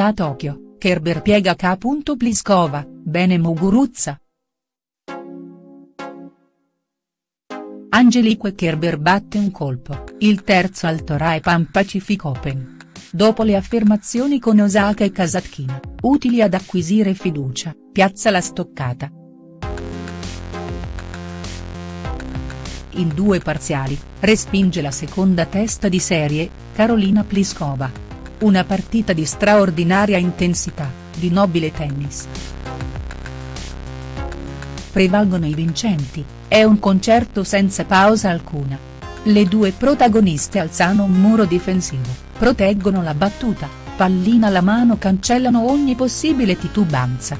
a Tokyo, Kerber piega K. Pliskova, bene Muguruza. Angelique Kerber batte un colpo, il terzo al Torai Pan Pacific Open. Dopo le affermazioni con Osaka e Kasatkina, utili ad acquisire fiducia, piazza la stoccata. In due parziali, respinge la seconda testa di serie, Carolina Pliskova. Una partita di straordinaria intensità, di nobile tennis. Prevalgono i vincenti, è un concerto senza pausa alcuna. Le due protagoniste alzano un muro difensivo proteggono la battuta, pallina alla mano cancellano ogni possibile titubanza.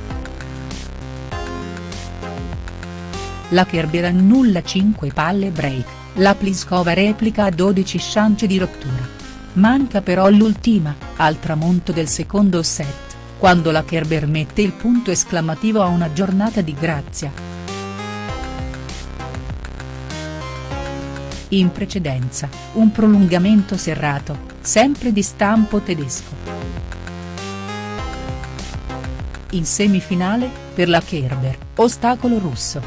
La Kerber annulla 5 palle break, la Pliskova replica a 12 chance di rottura. Manca però l'ultima, al tramonto del secondo set, quando la Kerber mette il punto esclamativo a una giornata di grazia. In precedenza, un prolungamento serrato, sempre di stampo tedesco. In semifinale, per la Kerber, ostacolo russo.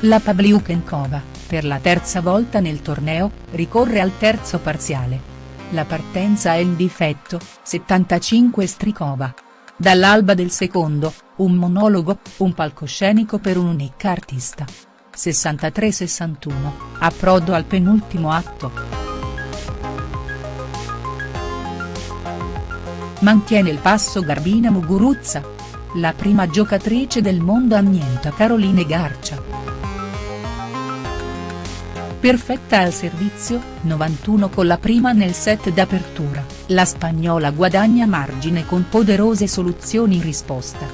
La Pavliukenkova, per la terza volta nel torneo, ricorre al terzo parziale. La partenza è in difetto, 75 Strikova. Dall'alba del secondo, un monologo, un palcoscenico per un'unica artista. 63-61, approdo al penultimo atto. Mantiene il passo Garbina Muguruza. La prima giocatrice del mondo annienta Caroline Garcia. Perfetta al servizio, 91 con la prima nel set d'apertura, la spagnola guadagna margine con poderose soluzioni in risposta.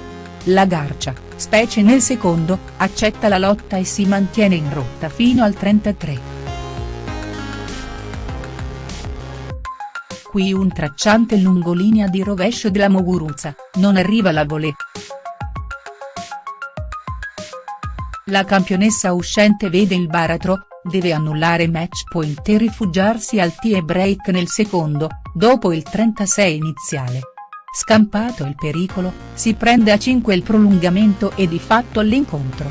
La Garcia, specie nel secondo, accetta la lotta e si mantiene in rotta fino al 33. Qui un tracciante lungolinea di rovescio della Muguruza, non arriva la volée. La campionessa uscente vede il baratro, deve annullare match point e rifugiarsi al tie break nel secondo, dopo il 36 iniziale. Scampato il pericolo, si prende a 5 il prolungamento e di fatto l'incontro.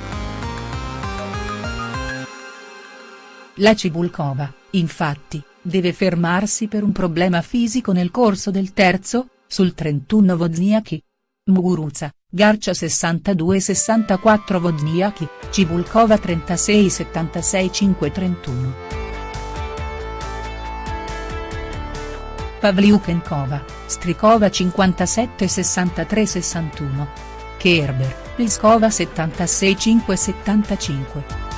La Cibulkova, infatti, deve fermarsi per un problema fisico nel corso del terzo, sul 31 Wozniacki. Muguruza, Garcia 62-64 Wozniacki, Cibulkova 36-76 5-31. Pavliukenkova, Strikova 57-63-61. Kerber, Pliskova 76-5-75.